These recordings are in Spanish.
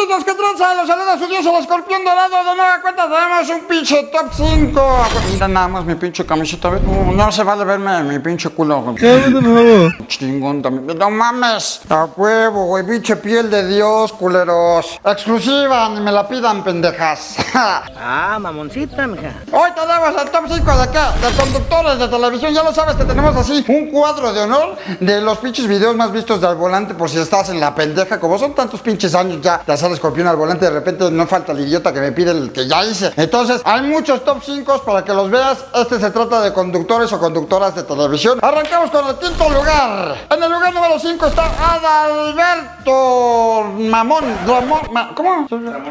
súbditos que tranza, los saluda su dios el escorpión dorado. De nueva cuenta tenemos un pinche top 5. Mira nada más mi pinche camiseta. No, no se vale verme mi pinche culo. güey. Chingón también. No mames. A huevo, güey. Pinche piel de Dios, culeros. Exclusiva, ni me la pidan, pendejas. Ah, mamoncita, mija. Hoy tenemos el top 5 de qué? De conductores de televisión. Ya lo sabes que tenemos así un cuadro de honor de los pinches videos más vistos del volante por si estás en la pendeja. Como son tantos pinches años ya de hacer escorpión al volante, de repente no falta el idiota que me pide el que ya hice. Entonces, hay muchos top 5 para que los veas. Este se trata de conductores o conductoras de televisión. Arrancamos con el quinto lugar. En el lugar número 5 está Adalberto Mamón. Ramón. Ma- ¿Cómo?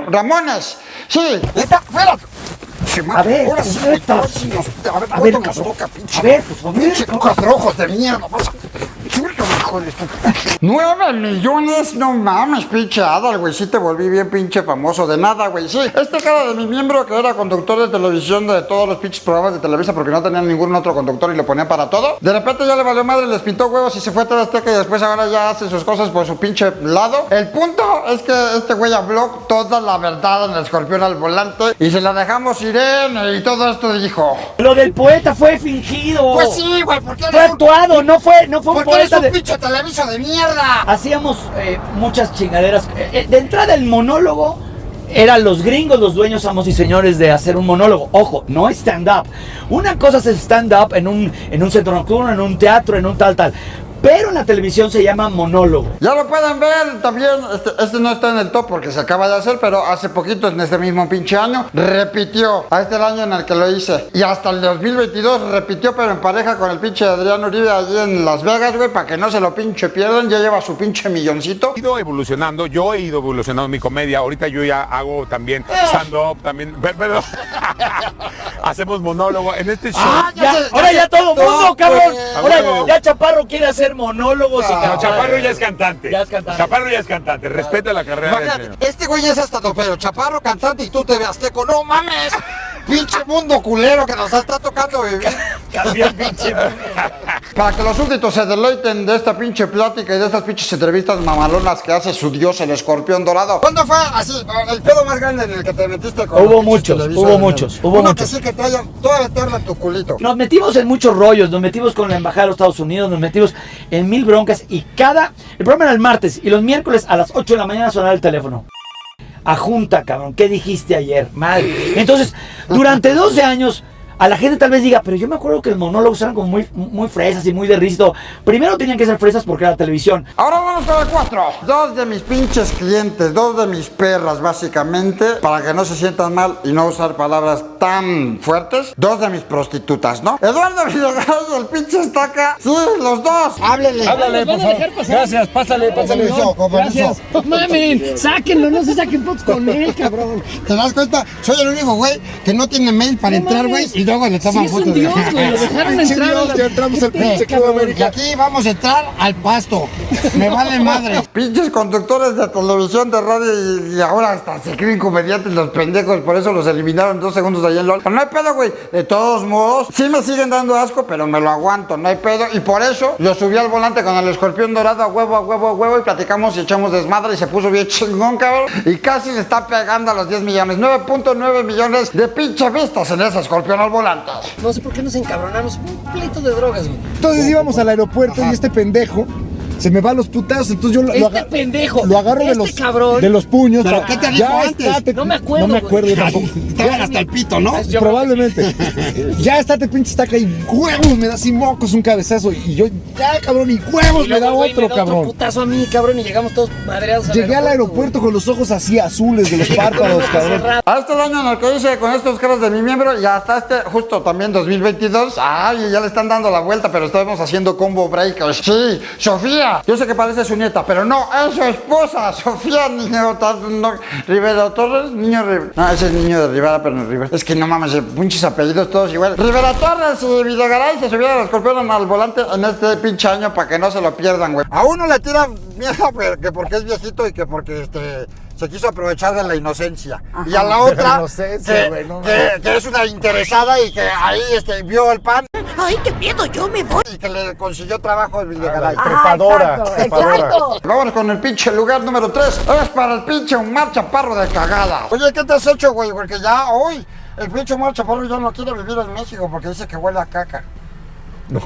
Ramones. Sí. Está fuera. A ver, ahora sí, neta. ahora sí nos- A ver, A ver, cuéntame su boca, pinche. a ver, pues, a ver. Pinche cuatro ojos de mierda. vas a- Suéltame, hijo Nueve millones, no mames, pinche Adal, güey. Sí te volví bien pinche famoso. De nada, güey. Sí, este cara de mi miembro que era conductor de televisión de todos los pinches programas de Televisa porque no tenían ningún otro conductor y lo ponía para todo. De repente ya le valió madre, les pintó huevos y se fue a TV Azteca y después ahora ya hace sus cosas por su pinche lado. El punto es que este güey habló toda la verdad en el escorpión al volante y se la dejamos Irene y todo esto dijo. Lo del poeta fue fingido. Pues sí, güey, ¿por qué Fue eres un, actuado, no fue, no fue un porque eres poeta un de... pinche televiso de mierda? Hacíamos eh, muchas chingaderas. Eh, eh, de entrada el monólogo eran los gringos los dueños, amos y señores de hacer un monólogo. Ojo, no stand-up. Una cosa es stand-up en un, en un centro nocturno, en un teatro, en un tal, tal. Pero en la televisión se llama monólogo. Ya lo pueden ver también, este, este no está en el top porque se acaba de hacer, pero hace poquito, en este mismo pinche año, repitió. A este el año en el que lo hice. Y hasta el 2022 repitió, pero en pareja con el pinche Adrián Uribe allí en Las Vegas, güey, para que no se lo pinche pierdan. Ya lleva su pinche milloncito. He ido evolucionando, yo he ido evolucionando mi comedia. Ahorita yo ya hago también stand-up, también. per- Perdón. Hacemos monólogo en este show. Ah, Ya, ahora ya todo mundo, cabrón. güey. Ahora ya Chaparro quiere hacer monólogos y No, cantar. Chaparro ya es cantante. Ya es cantante. Chaparro ya es cantante. Respeta la carrera. Imagínate, este güey es hasta topero, chaparro, cantante y tú te veas teco. ¡No mames! Pinche mundo culero que nos está tocando vivir. Cambió el pinche. Para que los súbditos se deleiten de esta pinche plática y de estas pinches entrevistas mamalonas que hace su dios el escorpión dorado. ¿Cuándo fue así el pedo más grande en el que te metiste con Hubo muchos, hubo muchos, hubo Uno muchos. que sí que te haya toda eterna en tu culito. Nos metimos en muchos rollos, nos metimos con la embajada de los Estados Unidos, nos metimos en mil broncas y cada. El programa era el martes y los miércoles a las 8 de la mañana sonaba el teléfono. A junta, cabrón, ¿qué dijiste ayer? Madre. Entonces, durante 12 años, a la gente tal vez diga, pero yo me acuerdo que los monólogos eran como muy, muy fresas y muy de risto. Primero tenían que ser fresas porque era televisión. Ahora vamos con el 4. Dos de mis pinches clientes, dos de mis perras básicamente, para que no se sientan mal y no usar palabras tan fuertes. Dos de mis prostitutas, ¿no? Eduardo Villagaray y el pinche estaca. Sí, los dos. Háblele. Háblale, por favor. Gracias, pásale, pásale. permiso, con permiso. Gracias. No mamen, sáquenlo, no se saquen fotos con él, cabrón. ¿Te das cuenta? Soy el único güey que no tiene mail para entrar, güey, y luego le toman Sí, es un dios, güey, lo dejaron entrar. la- ya entramos al pinche Club. América. Y aquí vamos a entrar al pasto. Me vale madre. Pinches conductores de televisión, de radio y, y ahora hasta se creen comediantes los pendejos. Por eso los eliminaron dos segundos allá en LOL. Pero no hay pedo, güey. De todos modos, sí me siguen dando asco, pero me lo aguanto. No hay pedo. Y por eso lo subí al volante con el escorpión dorado a huevo, a huevo, a huevo. Y platicamos y echamos desmadre. Y se puso bien chingón, cabrón. Y casi le está pegando a los 10 millones. 9.9 millones de pinche vistas en ese escorpión al volante. No sé por qué nos encabronamos. Un pleito de drogas, güey. Entonces íbamos al aeropuerto y este pendejo se me va a los putazos. Entonces yo lo, lo Este aga- pendejo, lo agarro de este los, cabrón. de los puños. ¿Pero qué te dijo Ya antes? estate- No me acuerdo, No me acuerdo tampoco. Estaban hasta el pito, ¿no? Yo- Probablemente. ya estate pinche estaca y huevos me da así mocos un cabezazo. Y yo, ya cabrón, y huevos Y me da otro, me da cabrón. putazo a mí, cabrón, y llegamos todos madreados Llegué al aeropuerto con los ojos así azules de los párpados, cabrón. A este el año en el que hice con estos caras de mi miembro y hasta este, justo también 2022, ay, ya le están dando la vuelta, pero estamos haciendo combo breakers. Sí, Sofía, yo sé que parece su nieta, pero no, es su esposa, Sofía Niño no, Rivera Torres, niño Rivera. No, ese es niño de Rivera, pero no Rivera. Es que no mames, pinches apellidos todos igual. Rivera Torres y Villagaray se subieron al escorpión al volante en este pinche año para que no se lo pierdan, güey. A uno le tiran miedo pues, que porque es viejito y que porque este se quiso aprovechar de la inocencia. Y a la otra, inocencia, que, no que- que es una interesada y que ahí este, vio el pan ¡Ay, qué miedo! ¡Yo me voy! Y que le consiguió trabajo el Videgaray. Trepadora, exacto, trepadora. exacto. Vámonos con el pinche lugar número 3. Es para el pinche Omar Chaparro de cagada. Oye, ¿qué te has hecho, güey? Porque ya hoy el pinche Omar Chaparro ya no quiere vivir en México porque dice que huele a caca. No.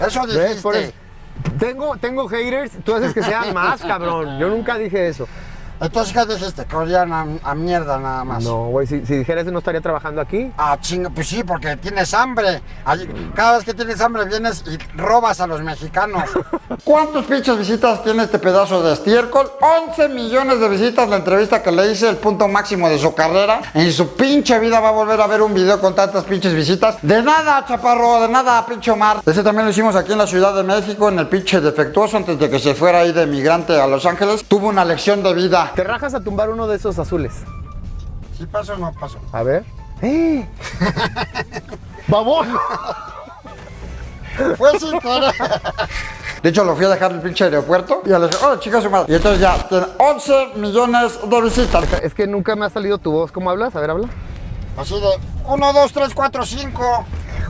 Eso dijiste. eso. Tengo, tengo haters, tú haces que sean más, cabrón. Yo nunca dije eso. Entonces, ¿qué dijiste? Que olían a, a mierda nada más. No, güey, si, si dijera eso no estaría trabajando aquí. Ah, chinga, pues sí, porque tienes hambre. Ahí- Cada vez que tienes hambre vienes y robas a los mexicanos. ¿Cuántos pinches visitas tiene este pedazo de estiércol? 11 millones de visitas la entrevista que le hice, el punto máximo de su carrera. En su pinche vida va a volver a ver un video con tantas pinches visitas. De nada, chaparro, de nada, pinche Omar. Ese también lo hicimos aquí en la Ciudad de México, en el pinche defectuoso, antes de que se fuera ahí de migrante a Los Ángeles. Tuvo una lección de vida. Te rajas a tumbar uno de esos azules. ¿Sí pasó o no pasó? A ver. ¡Eh! ¡Babón! Fue sin querer. De hecho, lo fui a dejar en el pinche aeropuerto y le dije, hola chicas, su madre. Y entonces ya tiene 11 millones de visitas. Es que nunca me ha salido tu voz. ¿Cómo hablas? A ver, habla. Así de 1, 2, 3, 4, 5.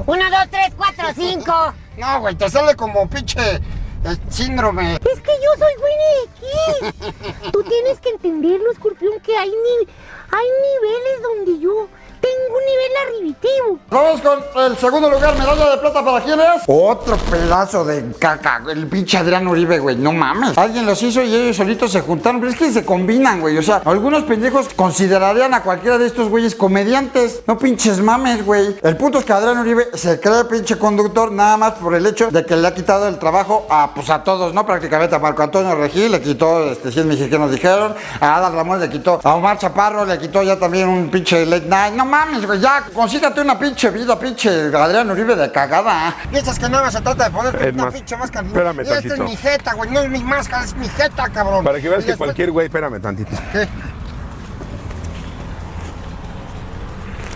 Uno, dos, tres, cuatro, cinco. No, güey, te sale como pinche eh, síndrome. Es que yo soy Winnie. Tú tienes que entenderlo, escorpión, que hay, ni hay niveles donde yo tengo un nivel arribitivo. Vamos con el segundo lugar, medalla de plata para quién es. Otro pedazo de caca, el pinche Adrián Uribe, güey, no mames. Alguien los hizo y ellos solitos se juntaron, pero es que se combinan, güey. O sea, algunos pendejos considerarían a cualquiera de estos güeyes comediantes. No pinches mames, güey. El punto es que Adrián Uribe se cree pinche conductor nada más por el hecho de que le ha quitado el trabajo a, pues a todos, ¿no? Prácticamente a Marco Antonio Regil le quitó, este, 100 mexicanos dijeron. A Adal Ramón le quitó. A Omar Chaparro le quitó ya también un pinche late night. No mames, güey, ya consígate una pinche vida, pinche Adrián Uribe de cagada. Piensas que nada se trata de ponerte Es una más, pinche máscara. espérame Y esta es tantito. mi jeta, güey, no es mi máscara, es mi jeta, cabrón. Para que veas Y que después- cualquier güey, espérame tantito. ¿Qué?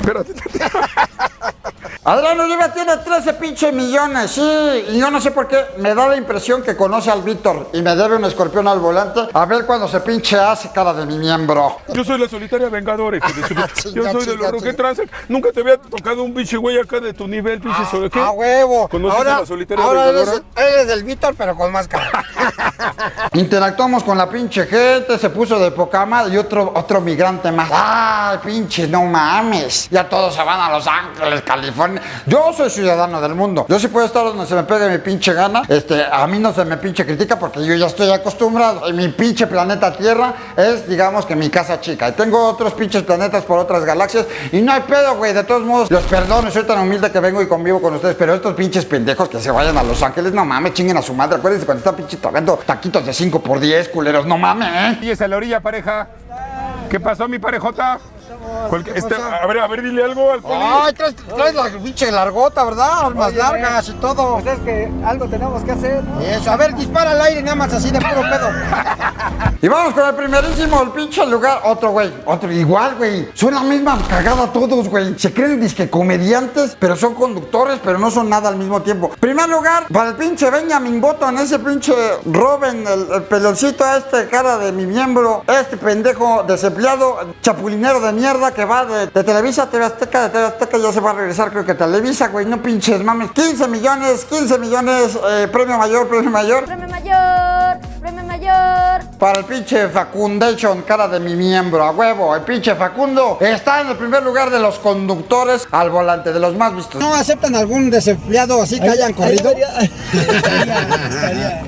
Espérate. Adrián Uribe tiene 13 pinche millones, sí, y yo no sé por qué, me da la impresión que conoce al Víctor y me debe un escorpión al volante, a ver cuando se pinche hace cara de mi miembro. Yo soy la solitaria vengadora, hijo de su- Chinga, Yo soy de los. Transac. Nunca te había tocado un pinche güey acá de tu nivel, pinche. ¿Qué? ¡A huevo! ¿Conoces ahora a la solitaria ahora eres, vengadora? eres el Víctor, pero con máscara. Interactuamos con la pinche gente, se puso de poca madre y otro, otro migrante más. ¡Ay, pinche, no mames! Ya todos se van a Los Ángeles, California. Yo soy ciudadano del mundo. Yo sí puedo estar donde se me pegue mi pinche gana. Este, a mí no se me pinche critica porque yo ya estoy acostumbrado. Y mi pinche planeta Tierra es, digamos que mi casa chica. Y tengo otros pinches planetas por otras galaxias. Y no hay pedo, güey. De todos modos, los perdono. Soy tan humilde que vengo y convivo con ustedes. Pero estos pinches pendejos que se vayan a Los Ángeles, no mames, chinguen a su madre. Acuérdense cuando están pinche tragando taquitos de 5 por 10, culeros. No mames. Y a la orilla, pareja. ¿Qué pasó, mi parejota? Este, a ver, a ver, dile algo al poli. Ay, traes, traes la pinche largota, ¿verdad? Más largas y todo. Pues es que algo tenemos que hacer. Eso, a ver, dispara al aire nada más así de puro pedo. y vamos con el primerísimo, el pinche lugar. Otro, güey, otro, igual, güey. Son la misma cagada todos, güey. Se creen disque comediantes, pero son conductores, pero no son nada al mismo tiempo. Primer lugar, para el pinche Benjamin Button, ese pinche Robin, el, el peloncito este, cara de mi miembro, este pendejo desempleado, chapulinero de mierda que va de, de Televisa a TV Azteca, de TV Azteca ya se va a regresar, creo que a Televisa, güey, no pinches mames. 15 millones, 15 millones, eh, premio mayor, premio mayor. Premio mayor, premio mayor. Para el pinche Facundation, cara de mi miembro, a huevo. El pinche Facundo está en el primer lugar de los conductores al volante, de los más vistos. ¿No aceptan algún desempleado así que hayan corrido?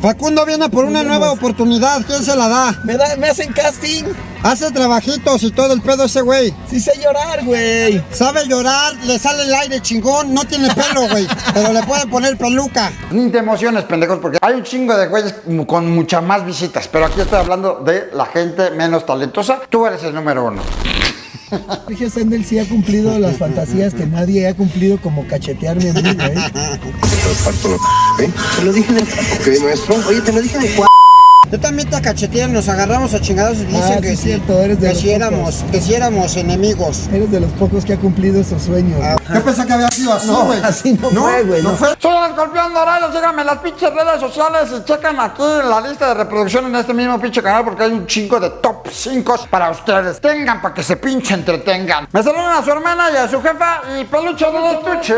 Facundo viene por una nueva oportunidad. ¿Quién se la da? Me, da- me hacen casting. Hace trabajitos y todo el pedo ese güey. Sí sé llorar, güey. Sabe llorar, le sale el aire chingón, no tiene pelo, güey. pero le pueden poner peluca. Ni te emociones, pendejos, porque hay un chingo de güeyes con muchas más visitas. Pero aquí estoy hablando de la gente menos talentosa. Tú eres el número uno. Dije, Sendel sí ha cumplido las fantasías que nadie ha cumplido, como cachetearme a mí, güey. Te lo dije en el... Ok, maestro. Oye, te lo dije en el cua... Yo también te cacheteé, nos agarramos a chingados y dicen Ah, que sí, cierto, eres de que los si éramos, pocos. que si éramos enemigos. Eres de los pocos que ha cumplido esos sueños. Yo pensé que había sido así, No, güey. así no fue, güey, No no. fue. Soy el escorpión dorado, síganme en las pinches redes sociales y chequen aquí la lista de reproducción en este mismo pinche canal porque hay un chingo de top 5 para ustedes. Tengan para que se pinche entretengan. Me saludan a su hermana y a su jefa y peluche de estuche.